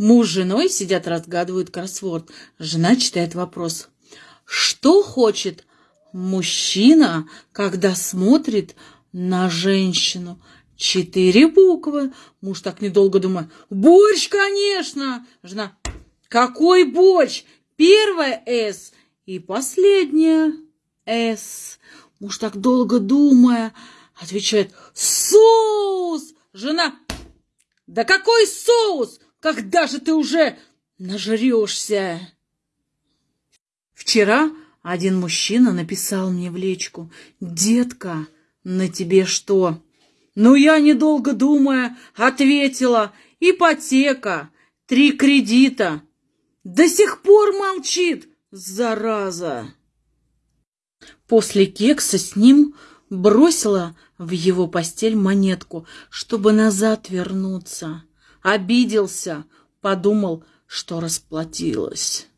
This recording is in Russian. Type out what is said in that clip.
Муж с женой сидят, разгадывают кроссворд. Жена читает вопрос. Что хочет мужчина, когда смотрит на женщину? Четыре буквы. Муж так недолго думает. Борщ, конечно. Жена. Какой борщ? Первая «С» и последняя «С». Муж так долго думая, отвечает «Соус!» Жена «Да какой соус? Когда же ты уже нажрешься?» Вчера один мужчина написал мне в личку «Детка, на тебе что?» Ну, я, недолго думая, ответила «Ипотека, три кредита». До сих пор молчит, зараза. После кекса с ним бросила в его постель монетку, чтобы назад вернуться. Обиделся, подумал, что расплатилась.